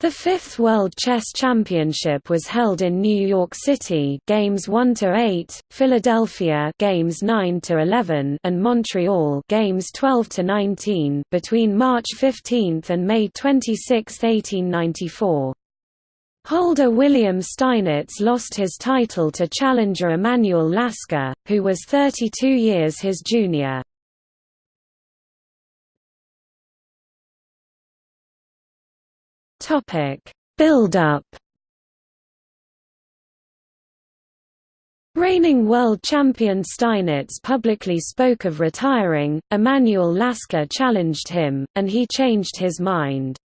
The fifth World Chess Championship was held in New York City, games 1 to 8, Philadelphia, games 9 to 11, and Montreal, games 12 to 19, between March 15 and May 26, 1894. Holder William Steinitz lost his title to challenger Emanuel Lasker, who was 32 years his junior. Topic: Build-up. Reigning world champion Steinitz publicly spoke of retiring. Emanuel Lasker challenged him, and he changed his mind.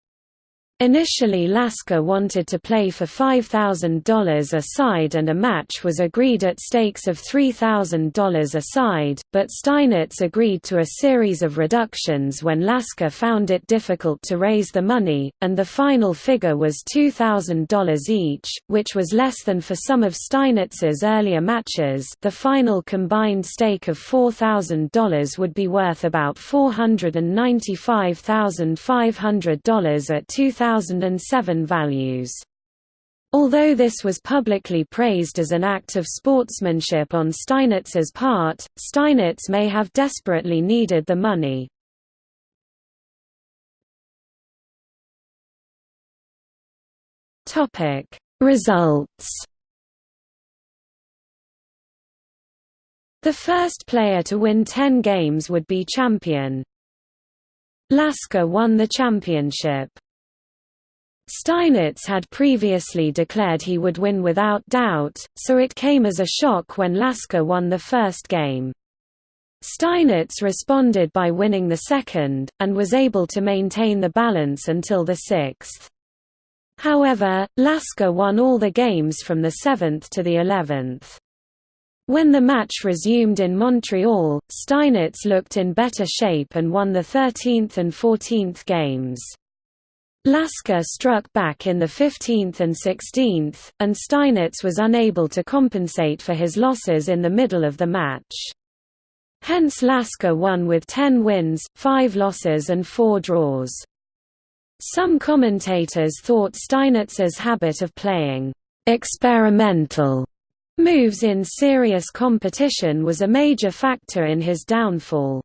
Initially Lasker wanted to play for $5,000 a side and a match was agreed at stakes of $3,000 a side, but Steinitz agreed to a series of reductions when Lasker found it difficult to raise the money, and the final figure was $2,000 each, which was less than for some of Steinitz's earlier matches. The final combined stake of $4,000 would be worth about $495,500 at 2000 2007 values. Although this was publicly praised as an act of sportsmanship on Steinitz's part, Steinitz may have desperately needed the money. Results The first player to win 10 games would be champion. Lasker won the championship. Steinitz had previously declared he would win without doubt, so it came as a shock when Lasker won the first game. Steinitz responded by winning the second, and was able to maintain the balance until the sixth. However, Lasker won all the games from the seventh to the eleventh. When the match resumed in Montreal, Steinitz looked in better shape and won the 13th and 14th games. Lasker struck back in the 15th and 16th, and Steinitz was unable to compensate for his losses in the middle of the match. Hence Lasker won with 10 wins, 5 losses and 4 draws. Some commentators thought Steinitz's habit of playing experimental moves in serious competition was a major factor in his downfall.